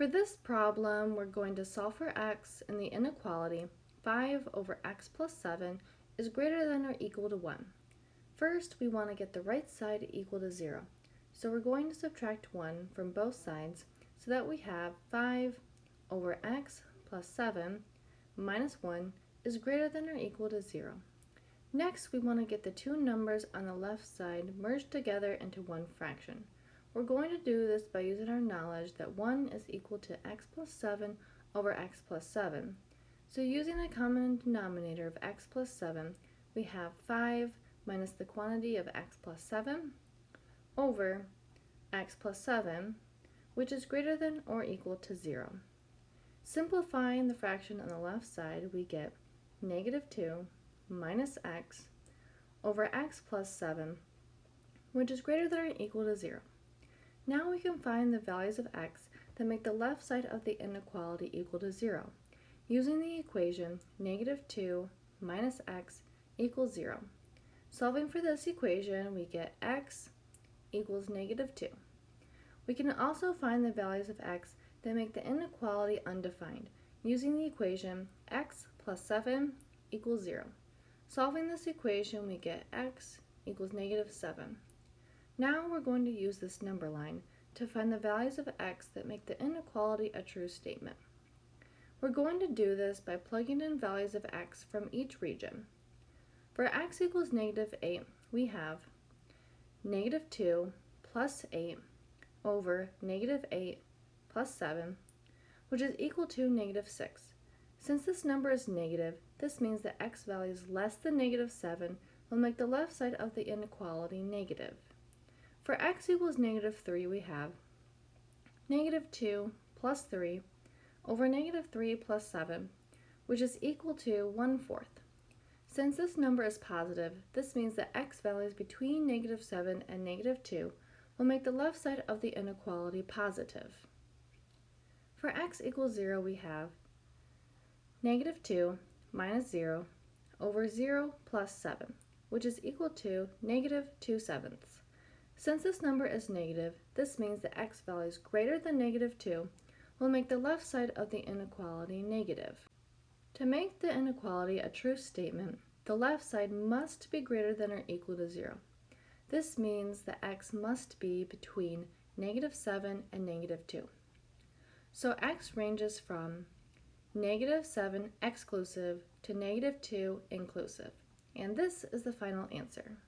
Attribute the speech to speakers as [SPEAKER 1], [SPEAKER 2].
[SPEAKER 1] For this problem, we're going to solve for x and the inequality 5 over x plus 7 is greater than or equal to 1. First, we want to get the right side equal to 0. So we're going to subtract 1 from both sides so that we have 5 over x plus 7 minus 1 is greater than or equal to 0. Next, we want to get the two numbers on the left side merged together into one fraction. We're going to do this by using our knowledge that 1 is equal to x plus 7 over x plus 7. So using the common denominator of x plus 7, we have 5 minus the quantity of x plus 7 over x plus 7, which is greater than or equal to 0. Simplifying the fraction on the left side, we get negative 2 minus x over x plus 7, which is greater than or equal to 0. Now we can find the values of x that make the left side of the inequality equal to 0, using the equation negative 2 minus x equals 0. Solving for this equation, we get x equals negative 2. We can also find the values of x that make the inequality undefined, using the equation x plus 7 equals 0. Solving this equation, we get x equals negative 7. Now we're going to use this number line to find the values of x that make the inequality a true statement. We're going to do this by plugging in values of x from each region. For x equals negative 8, we have negative 2 plus 8 over negative 8 plus 7, which is equal to negative 6. Since this number is negative, this means that x values less than negative 7 will make the left side of the inequality negative. For x equals negative 3, we have negative 2 plus 3 over negative 3 plus 7, which is equal to 1 fourth. Since this number is positive, this means that x values between negative 7 and negative 2 will make the left side of the inequality positive. For x equals 0, we have negative 2 minus 0 over 0 plus 7, which is equal to negative 2 sevenths. Since this number is negative, this means that x values greater than negative 2 will make the left side of the inequality negative. To make the inequality a true statement, the left side must be greater than or equal to 0. This means that x must be between negative 7 and negative 2. So x ranges from negative 7 exclusive to negative 2 inclusive. And this is the final answer.